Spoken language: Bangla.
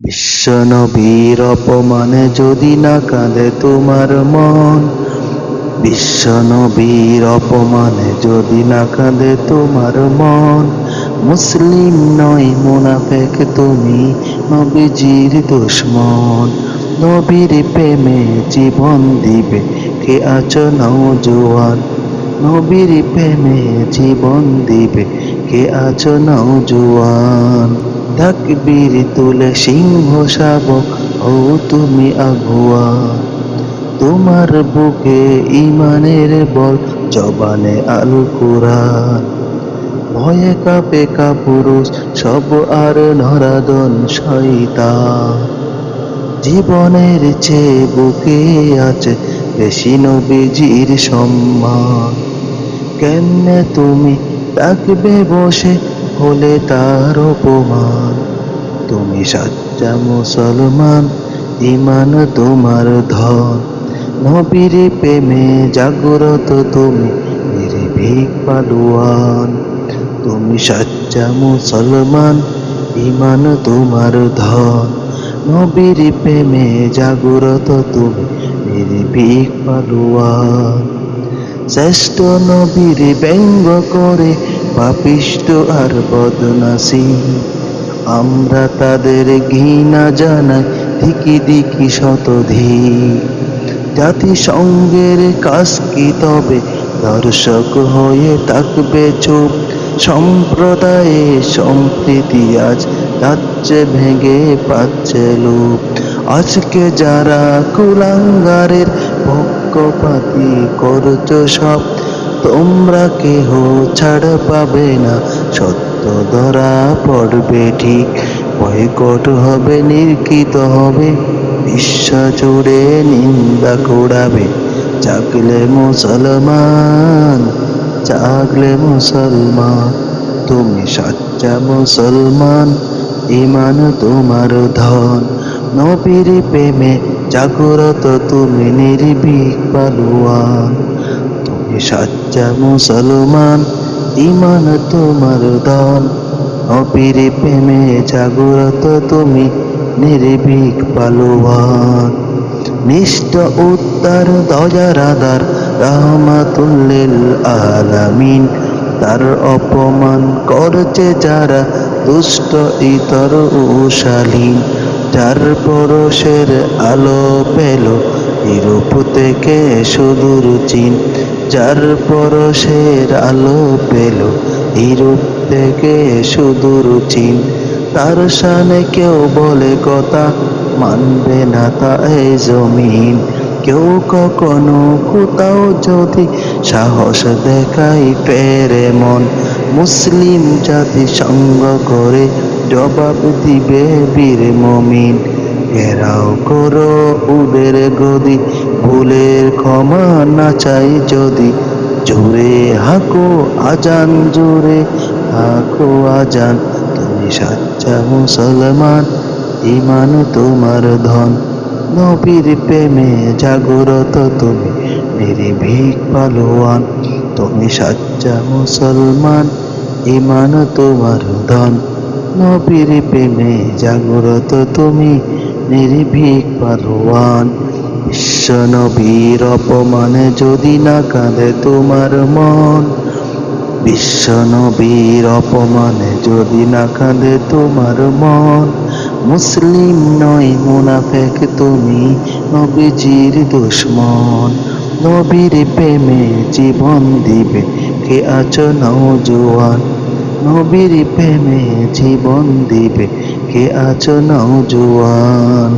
বিশ্ব নবীর অপমানে যদি না কাঁদে তোমার মন বিশ্ব নবীর অপমানে যদি না কাঁদে তোমার মন, মুসলিম নয় মুনাফেক তুমি নবীজির দুশ্মন। নবীর প্রেমে জীবন দিবে কে আছো নৌজোয়ান নবীর প্রেমে জীবন দিবে কে আছো নৌজোয়ান তাকবীর তুলে সিংহ শাবক, ও তুমি আগুয়া। তোমার বুকে ইমানের বল, জবানে আল কুরআন ভয়ে কাপে কাপুরুষ, সব আর নরাদন শয়তান। জীবনের চেয়ে বুকে আছে বেশি নবীজির সম্মান। কেমনে তুমি থাকবে বসে হলে তার অপমান। তুমি সাচ্চা মুসলমান ইমান তোমার ধন। নবীর প্রেমে জাগ্রত তুমি, নির্ভীক পালুয়ান। তুমি সাচ্চা মুসলমান ইমান তোমার ধন। নবীর প্রেমে জাগ্রত তুমি, নির্ভীক পালুয়ান। শ্রেষ্ঠ নবীর ব্যঙ্গ করে পাপিষ্ট আর বদনাসী আমরা তাদের ঘৃণা জানাই দিকি দিকি শতধি জাতিসংঘের কাজ কি তবে? দর্শক হয়ে থাকবে চুপ। সম্প্রদায়ে সম্প্রীতি আজ যাচ্ছে ভেঙে পাচ্ছে লোক আজকে যারা কুলাঙ্গারের পক্ষপাতি করছ সব তোমরা কেহ ছাড় পাবে না। সত্য ধরা পড়বে ঠিক, বয়কট হবে, নির্কিত হবে। বিশ্ব জুড়ে নিন্দা কুড়াবে, জাগলে মুসলমান জাগলে মুসলমান। তুমি সাচ্চা মুসলমান ইমান তোমার ধন। নবীর প্রেমে জাগ্রত তুমি নির্ভীক পালুয়ান। তুমি সাচ্চা মুসলমান ইমান তোমার ধন নবীর প্রেমে জাগ্রত তুমি নির্ভীক পালুয়ান। নিষ্ঠ উত্তর দজারাদার রহমাতুল্লিল আলামিন। তার অপমান করছে যারা দুষ্ট, ইতর উশালীন যার পরশের আলো পেল ইউরোপ থেকে সুদূর চীন, যার পরশের আলো পেল। ইউরোপ থেকে সুদূর চীন, তার সানে কেউ বলে কথা, মানবে না তা জমিন। কেউ কখনো কোথাও যদি সাহস দেখাই পেরে মন, মুসলিম জাতি সঙ্গ করে জবাব দিবে বীর মমিন। ঘেরাও করো উদের গদি, ভুলের ক্ষমা না চাই যদি। জোরে হাকো আজান, জোরে হাকো আজান। তুমি সাচ্চা মুসলমান ইমান তোমার ধন। নবীর প্রেমে জাগরত তুমি, নির্ভীক পালোয়ান। তুমি সাচ্চা মুসলমান ইমান তোমার ধন। নবীর প্রেমে জাগরত তুমি নির্ভীক পালোয়ান বিশ্ব নবীর অপমানে যদি না কাঁদে তোমার মন বিশ্ব নবীর অপমানে যদি না কাঁদে তোমার মন, মুসলিম নয় মুনাফেক তুমি নবীজির দুশ্মন, নবীর প্রেমে জীবন দিবে কে আছো নৌজোয়ান নবীর প্রেমে জীবন দিবে আছো নৌজোয়ান